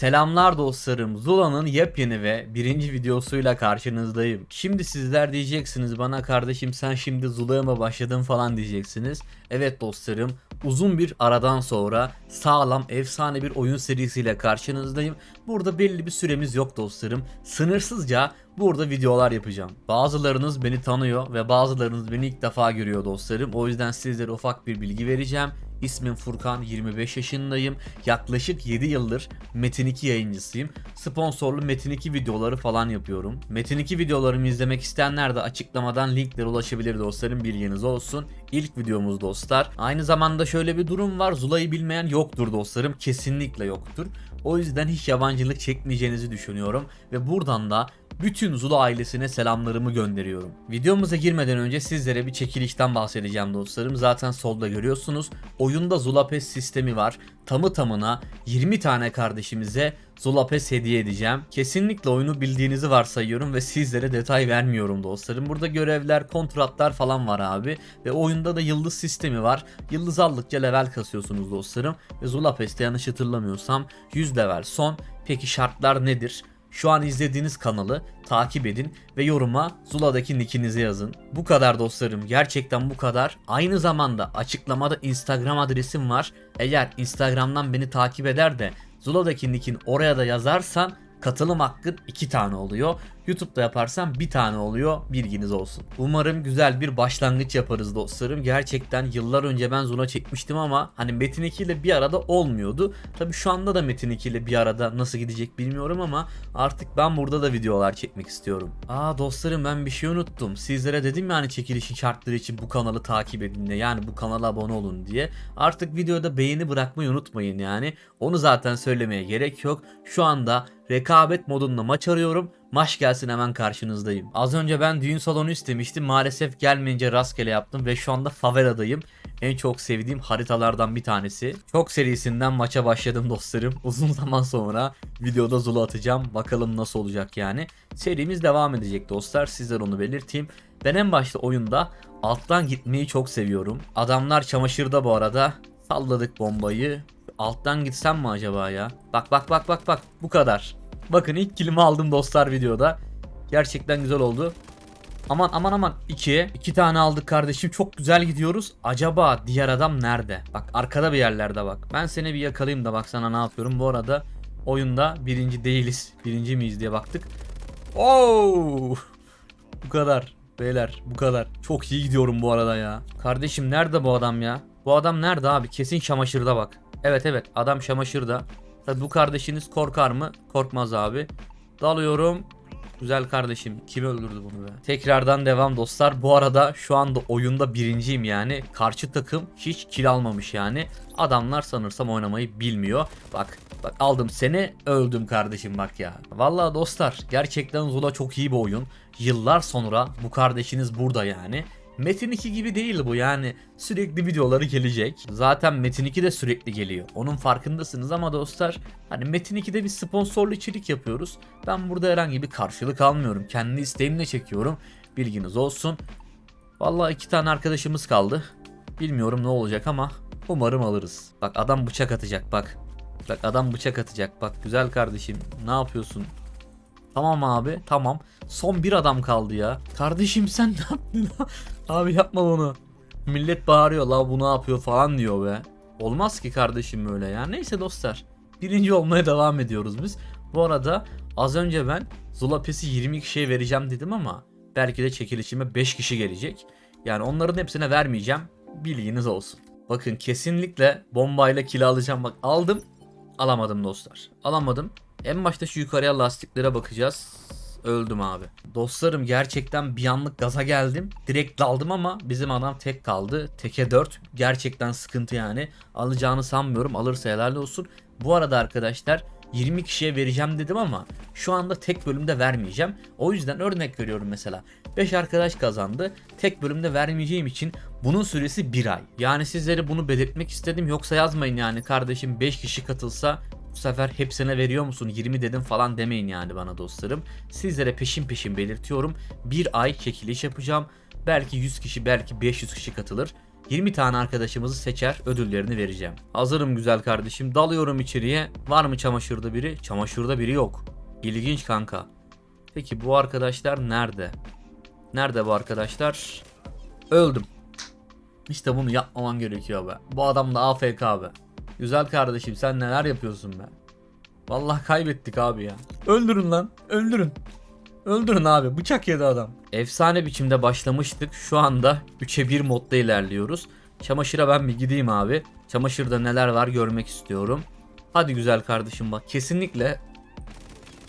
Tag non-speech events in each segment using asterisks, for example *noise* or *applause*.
Selamlar dostlarım. Zula'nın yepyeni ve birinci videosuyla karşınızdayım. Şimdi sizler diyeceksiniz bana kardeşim sen şimdi Zula'ya mı başladın falan diyeceksiniz. Evet dostlarım uzun bir aradan sonra sağlam efsane bir oyun serisiyle karşınızdayım. Burada belli bir süremiz yok dostlarım. Sınırsızca burada videolar yapacağım. Bazılarınız beni tanıyor ve bazılarınız beni ilk defa görüyor dostlarım. O yüzden sizlere ufak bir bilgi vereceğim. İsmim Furkan, 25 yaşındayım. Yaklaşık 7 yıldır Metin 2 yayıncısıyım. Sponsorlu Metin 2 videoları falan yapıyorum. Metin 2 videolarımı izlemek isteyenler de açıklamadan linklere ulaşabilir dostlarım bilginiz olsun. İlk videomuz dostlar. Aynı zamanda şöyle bir durum var. Zula'yı bilmeyen yoktur dostlarım. Kesinlikle yoktur. O yüzden hiç yabancılık çekmeyeceğinizi düşünüyorum. Ve buradan da bütün Zula ailesine selamlarımı gönderiyorum. Videomuza girmeden önce sizlere bir çekilişten bahsedeceğim dostlarım. Zaten solda görüyorsunuz. Oyunda Zula Pass sistemi var. Tamı tamına 20 tane kardeşimize Zula Pass hediye edeceğim. Kesinlikle oyunu bildiğinizi varsayıyorum ve sizlere detay vermiyorum dostlarım. Burada görevler, kontratlar falan var abi. Ve oyunda da yıldız sistemi var. Yıldız aldıkça level kasıyorsunuz dostlarım. Ve Zula Pass'te yanlış hatırlamıyorsam 100 level son. Peki şartlar nedir? Şu an izlediğiniz kanalı takip edin ve yoruma Zula'daki nickinizi yazın. Bu kadar dostlarım gerçekten bu kadar. Aynı zamanda açıklamada Instagram adresim var. Eğer Instagram'dan beni takip eder de Zula'daki nickin oraya da yazarsan katılım hakkın 2 tane oluyor. YouTube'da yaparsan bir tane oluyor bilginiz olsun. Umarım güzel bir başlangıç yaparız dostlarım. Gerçekten yıllar önce ben Zula çekmiştim ama hani Metin 2 ile bir arada olmuyordu. Tabi şu anda da Metin 2 ile bir arada nasıl gidecek bilmiyorum ama artık ben burada da videolar çekmek istiyorum. Aa dostlarım ben bir şey unuttum. Sizlere dedim yani çekilişin şartları için bu kanalı takip edin de yani bu kanala abone olun diye. Artık videoda beğeni bırakmayı unutmayın yani. Onu zaten söylemeye gerek yok. Şu anda rekabet modunda maç arıyorum. Maç gelsin hemen karşınızdayım. Az önce ben düğün salonu istemiştim. Maalesef gelmeyince rastgele yaptım ve şu anda faveladayım. En çok sevdiğim haritalardan bir tanesi. Çok serisinden maça başladım dostlarım. *laughs* Uzun zaman sonra videoda Zula atacağım. Bakalım nasıl olacak yani. Serimiz devam edecek dostlar. Sizler onu belirteyim. Ben en başta oyunda alttan gitmeyi çok seviyorum. Adamlar çamaşırda bu arada. Salladık bombayı. Alttan gitsem mi acaba ya? Bak bak bak bak bak. Bu kadar. Bakın ilk kilimi aldım dostlar videoda. Gerçekten güzel oldu. Aman aman aman 2. 2 tane aldık kardeşim. Çok güzel gidiyoruz. Acaba diğer adam nerede? Bak arkada bir yerlerde bak. Ben seni bir yakalayayım da bak sana ne yapıyorum. Bu arada oyunda birinci değiliz. Birinci miyiz diye baktık. Oo! Bu kadar. Beyler bu kadar. Çok iyi gidiyorum bu arada ya. Kardeşim nerede bu adam ya? Bu adam nerede abi? Kesin çamaşırda bak. Evet evet adam çamaşırda. Tabi bu kardeşiniz korkar mı? Korkmaz abi. Dalıyorum. Güzel kardeşim. Kim öldürdü bunu be? Tekrardan devam dostlar. Bu arada şu anda oyunda birinciyim yani. Karşı takım hiç kill almamış yani. Adamlar sanırsam oynamayı bilmiyor. Bak bak aldım seni öldüm kardeşim bak ya. Vallahi dostlar gerçekten Zula çok iyi bir oyun. Yıllar sonra bu kardeşiniz burada yani. Metin 2 gibi değil bu yani sürekli videoları gelecek. Zaten Metin 2 de sürekli geliyor. Onun farkındasınız ama dostlar hani Metin 2'de bir sponsorlu içerik yapıyoruz. Ben burada herhangi bir karşılık almıyorum. Kendi isteğimle çekiyorum. Bilginiz olsun. Vallahi iki tane arkadaşımız kaldı. Bilmiyorum ne olacak ama umarım alırız. Bak adam bıçak atacak bak. Bak adam bıçak atacak. Bak güzel kardeşim ne yapıyorsun? Tamam abi tamam. Son bir adam kaldı ya. Kardeşim sen *laughs* ne yaptın? abi yapma bunu. Millet bağırıyor la bu ne yapıyor falan diyor be. Olmaz ki kardeşim böyle ya. Neyse dostlar. Birinci olmaya devam ediyoruz biz. Bu arada az önce ben Zula Pes'i 20 kişiye vereceğim dedim ama belki de çekilişime 5 kişi gelecek. Yani onların hepsine vermeyeceğim. Bilginiz olsun. Bakın kesinlikle bombayla kill alacağım. Bak aldım. Alamadım dostlar. Alamadım. En başta şu yukarıya lastiklere bakacağız. Öldüm abi. Dostlarım gerçekten bir anlık gaza geldim. Direkt daldım ama bizim adam tek kaldı. Teke 4. Gerçekten sıkıntı yani. Alacağını sanmıyorum. Alırsa helal olsun. Bu arada arkadaşlar 20 kişiye vereceğim dedim ama şu anda tek bölümde vermeyeceğim. O yüzden örnek veriyorum mesela. 5 arkadaş kazandı. Tek bölümde vermeyeceğim için bunun süresi 1 ay. Yani sizlere bunu belirtmek istedim. Yoksa yazmayın yani kardeşim 5 kişi katılsa bu sefer hepsine veriyor musun 20 dedim falan demeyin yani bana dostlarım. Sizlere peşin peşin belirtiyorum. Bir ay çekiliş yapacağım. Belki 100 kişi belki 500 kişi katılır. 20 tane arkadaşımızı seçer ödüllerini vereceğim. Hazırım güzel kardeşim. Dalıyorum içeriye. Var mı çamaşırda biri? Çamaşırda biri yok. İlginç kanka. Peki bu arkadaşlar nerede? Nerede bu arkadaşlar? Öldüm. İşte bunu yapmaman gerekiyor be. Bu adam da AFK be. Güzel kardeşim sen neler yapıyorsun be? Vallahi kaybettik abi ya. Öldürün lan. Öldürün. Öldürün abi. Bıçak yedi adam. Efsane biçimde başlamıştık. Şu anda 3'e 1 modda ilerliyoruz. Çamaşıra ben bir gideyim abi. Çamaşırda neler var görmek istiyorum. Hadi güzel kardeşim bak. Kesinlikle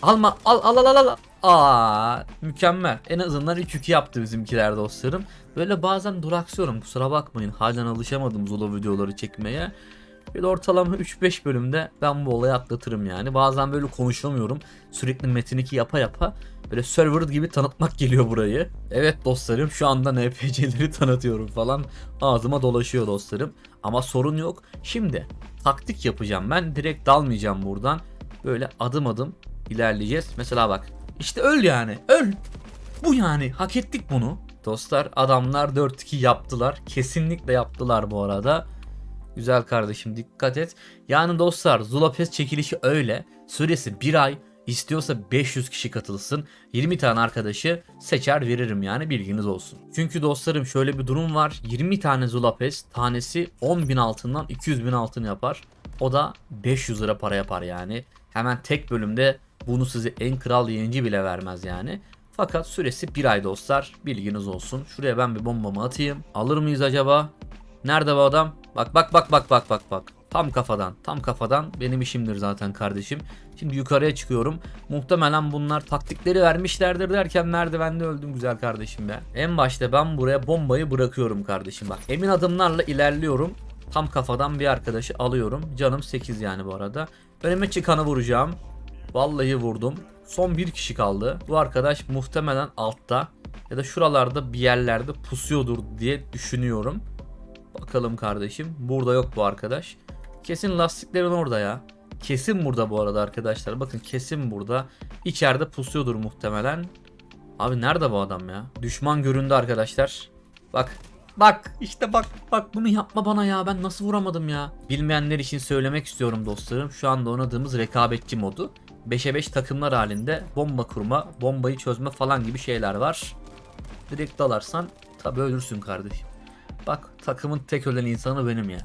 Alma al al al al al. Aa mükemmel. En azından 3-2 yaptı bizimkiler dostlarım. Böyle bazen duraksıyorum kusura bakmayın. Halen alışamadım Zula videoları çekmeye. Bir ortalama 3-5 bölümde ben bu olayı atlatırım yani. Bazen böyle konuşamıyorum. Sürekli Metin 2 yapa yapa böyle server gibi tanıtmak geliyor burayı. Evet dostlarım şu anda NPC'leri tanıtıyorum falan. Ağzıma dolaşıyor dostlarım. Ama sorun yok. Şimdi taktik yapacağım. Ben direkt dalmayacağım buradan. Böyle adım adım ilerleyeceğiz. Mesela bak. İşte öl yani. Öl. Bu yani. Hak ettik bunu. Dostlar adamlar 4-2 yaptılar. Kesinlikle yaptılar bu arada. Güzel kardeşim dikkat et. Yani dostlar Zulapes çekilişi öyle. Süresi 1 ay. İstiyorsa 500 kişi katılsın. 20 tane arkadaşı seçer veririm yani bilginiz olsun. Çünkü dostlarım şöyle bir durum var. 20 tane Zulapes tanesi 10 bin altından 200 bin altın yapar. O da 500 lira para yapar yani. Hemen tek bölümde bunu size en kral yayıncı bile vermez yani. Fakat süresi 1 ay dostlar. Bilginiz olsun. Şuraya ben bir bombamı atayım. Alır mıyız acaba? Nerede bu adam? Bak bak bak bak bak bak bak. Tam kafadan. Tam kafadan benim işimdir zaten kardeşim. Şimdi yukarıya çıkıyorum. Muhtemelen bunlar taktikleri vermişlerdir derken merdivende öldüm güzel kardeşim be. En başta ben buraya bombayı bırakıyorum kardeşim bak. Emin adımlarla ilerliyorum. Tam kafadan bir arkadaşı alıyorum. Canım 8 yani bu arada. Önüme çıkanı vuracağım. Vallahi vurdum. Son bir kişi kaldı. Bu arkadaş muhtemelen altta ya da şuralarda bir yerlerde pusuyordur diye düşünüyorum. Bakalım kardeşim. Burada yok bu arkadaş. Kesin lastiklerin orada ya. Kesin burada bu arada arkadaşlar. Bakın kesin burada. İçeride pusuyordur muhtemelen. Abi nerede bu adam ya? Düşman göründü arkadaşlar. Bak. Bak işte bak bak bunu yapma bana ya ben nasıl vuramadım ya. Bilmeyenler için söylemek istiyorum dostlarım. Şu anda oynadığımız rekabetçi modu. 5'e 5 takımlar halinde bomba kurma, bombayı çözme falan gibi şeyler var. Direkt dalarsan tabi ölürsün kardeşim. Bak takımın tek ölen insanı benim yani.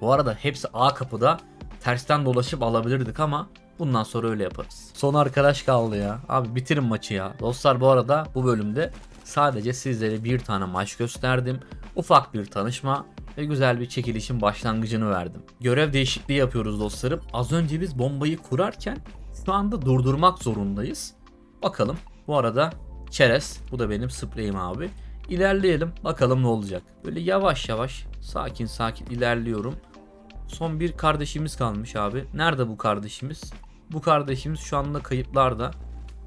Bu arada hepsi A kapıda tersten dolaşıp alabilirdik ama bundan sonra öyle yaparız. Son arkadaş kaldı ya. Abi bitirin maçı ya. Dostlar bu arada bu bölümde sadece sizlere bir tane maç gösterdim. Ufak bir tanışma ve güzel bir çekilişin başlangıcını verdim. Görev değişikliği yapıyoruz dostlarım. Az önce biz bombayı kurarken şu anda durdurmak zorundayız. Bakalım. Bu arada çerez. Bu da benim spreyim abi. İlerleyelim. Bakalım ne olacak. Böyle yavaş yavaş sakin sakin ilerliyorum. Son bir kardeşimiz kalmış abi. Nerede bu kardeşimiz? Bu kardeşimiz şu anda kayıplarda.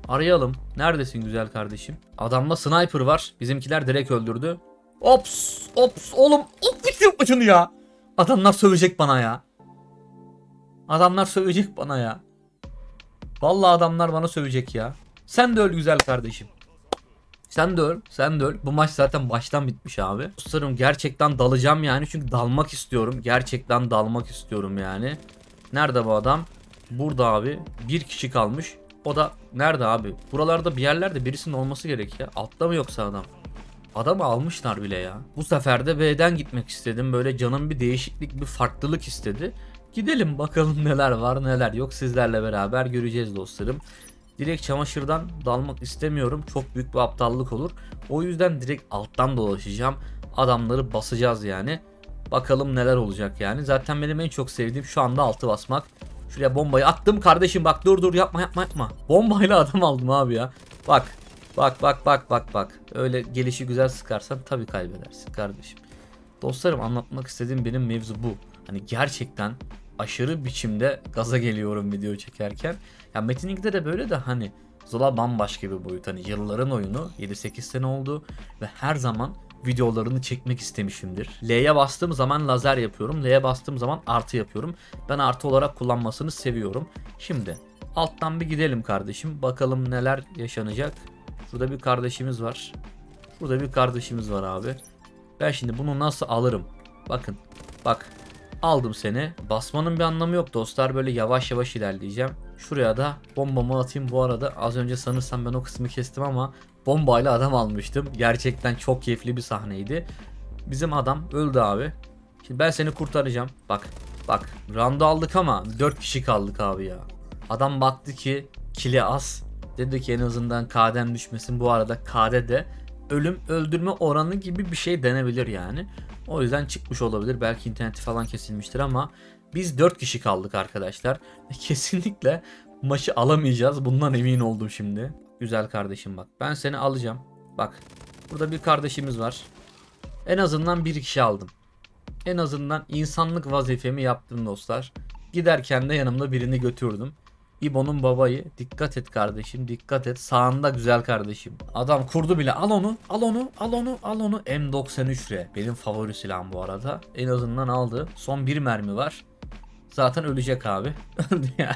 Arayalım. Neredesin güzel kardeşim? Adamda sniper var. Bizimkiler direkt öldürdü. Ops! Ops! Oğlum! Op bitir maçını ya! Adamlar sövecek bana ya. Adamlar sövecek bana ya. Vallahi adamlar bana sövecek ya. Sen de öl güzel kardeşim. Sen de öl, sen de öl. Bu maç zaten baştan bitmiş abi. Dostlarım gerçekten dalacağım yani çünkü dalmak istiyorum. Gerçekten dalmak istiyorum yani. Nerede bu adam? Burada abi. Bir kişi kalmış. O da nerede abi? Buralarda bir yerlerde birisinin olması gerek ya. Altta mı yoksa adam? Adamı almışlar bile ya. Bu sefer de B'den gitmek istedim. Böyle canım bir değişiklik, bir farklılık istedi. Gidelim bakalım *laughs* neler var neler yok sizlerle beraber göreceğiz dostlarım. Direkt çamaşırdan dalmak istemiyorum. Çok büyük bir aptallık olur. O yüzden direkt alttan dolaşacağım. Adamları basacağız yani. Bakalım neler olacak yani. Zaten benim en çok sevdiğim şu anda altı basmak. Şuraya bombayı attım kardeşim bak dur dur yapma yapma yapma. Bombayla adam aldım abi ya. Bak bak bak bak bak bak. Öyle gelişi güzel sıkarsan tabii kaybedersin kardeşim. Dostlarım anlatmak istediğim benim mevzu bu. Hani gerçekten aşırı biçimde gaza geliyorum video çekerken. Ya Metin 2'de de böyle de hani Zola bambaşka bir boyut. Hani yılların oyunu 7-8 sene oldu ve her zaman videolarını çekmek istemişimdir. L'ye bastığım zaman lazer yapıyorum. L'ye bastığım zaman artı yapıyorum. Ben artı olarak kullanmasını seviyorum. Şimdi alttan bir gidelim kardeşim. Bakalım neler yaşanacak. Şurada bir kardeşimiz var. Şurada bir kardeşimiz var abi. Ben şimdi bunu nasıl alırım? Bakın. Bak. Aldım seni. Basmanın bir anlamı yok dostlar. Böyle yavaş yavaş ilerleyeceğim. Şuraya da bombamı atayım. Bu arada az önce sanırsam ben o kısmı kestim ama bombayla adam almıştım. Gerçekten çok keyifli bir sahneydi. Bizim adam öldü abi. Şimdi ben seni kurtaracağım. Bak. Bak. Round'u aldık ama 4 kişi kaldık abi ya. Adam baktı ki kili az. Dedi ki en azından KD'm düşmesin. Bu arada KD de ölüm öldürme oranı gibi bir şey denebilir yani. O yüzden çıkmış olabilir. Belki interneti falan kesilmiştir ama biz 4 kişi kaldık arkadaşlar. *laughs* Kesinlikle maçı alamayacağız. Bundan emin oldum şimdi. Güzel kardeşim bak. Ben seni alacağım. Bak. Burada bir kardeşimiz var. En azından bir kişi aldım. En azından insanlık vazifemi yaptım dostlar. Giderken de yanımda birini götürdüm. İbo'nun babayı. Dikkat et kardeşim dikkat et. Sağında güzel kardeşim. Adam kurdu bile. Al onu al onu al onu al onu. M93R. Benim favori silahım bu arada. En azından aldı. Son bir mermi var. Zaten ölecek abi. *laughs*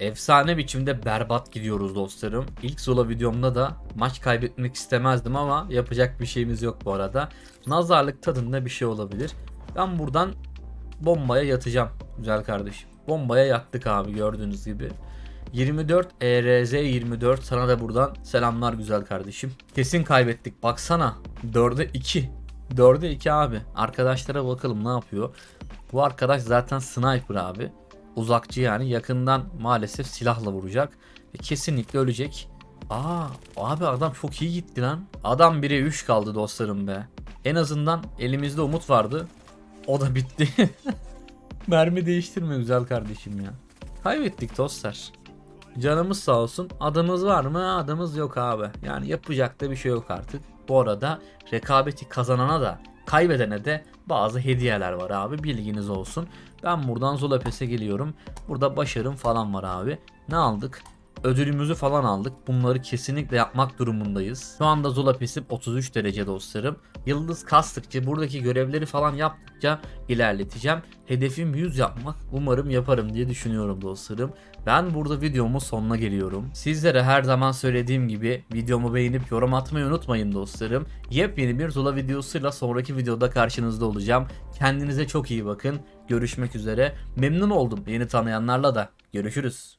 Efsane biçimde berbat gidiyoruz dostlarım. İlk Zola videomda da maç kaybetmek istemezdim ama yapacak bir şeyimiz yok bu arada. Nazarlık tadında bir şey olabilir. Ben buradan bombaya yatacağım güzel kardeşim. Bombaya yattık abi gördüğünüz gibi. 24 ERZ 24 sana da buradan selamlar güzel kardeşim. Kesin kaybettik baksana 4'e 2. 4'e 2 abi. Arkadaşlara bakalım ne yapıyor. Bu arkadaş zaten sniper abi. Uzakçı yani yakından maalesef silahla vuracak. Ve kesinlikle ölecek. Aa abi adam çok iyi gitti lan. Adam 1'e 3 kaldı dostlarım be. En azından elimizde umut vardı. O da bitti. *laughs* Mermi değiştirme güzel kardeşim ya. Kaybettik dostlar. Canımız sağ olsun. Adımız var mı? Adımız yok abi. Yani yapacak da bir şey yok artık. Bu arada rekabeti kazanana da kaybedene de bazı hediyeler var abi. Bilginiz olsun. Ben buradan Zolapes'e geliyorum. Burada başarım falan var abi. Ne aldık? Ödülümüzü falan aldık. Bunları kesinlikle yapmak durumundayız. Şu anda Zolapes'im 33 derece dostlarım. Yıldız kastıkça buradaki görevleri falan yaptıkça ilerleteceğim. Hedefim 100 yapmak. Umarım yaparım diye düşünüyorum dostlarım. Ben burada videomun sonuna geliyorum. Sizlere her zaman söylediğim gibi videomu beğenip yorum atmayı unutmayın dostlarım. Yepyeni bir Zula videosuyla sonraki videoda karşınızda olacağım. Kendinize çok iyi bakın. Görüşmek üzere. Memnun oldum yeni tanıyanlarla da. Görüşürüz.